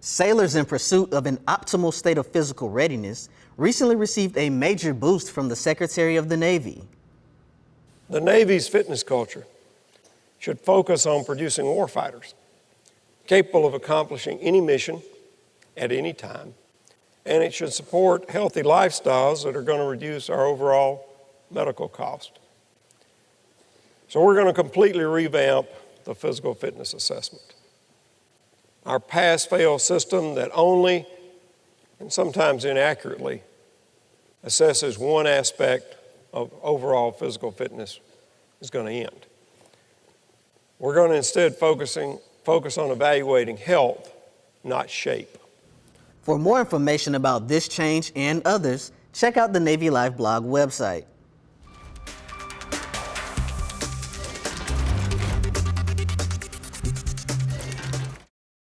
Sailors in pursuit of an optimal state of physical readiness recently received a major boost from the Secretary of the Navy. The Navy's fitness culture should focus on producing warfighters capable of accomplishing any mission at any time, and it should support healthy lifestyles that are going to reduce our overall medical cost. So we're going to completely revamp the physical fitness assessment. Our pass-fail system that only, and sometimes inaccurately, assesses one aspect of overall physical fitness is going to end. We're going to instead focusing, focus on evaluating health, not shape. For more information about this change and others, check out the Navy Life blog website.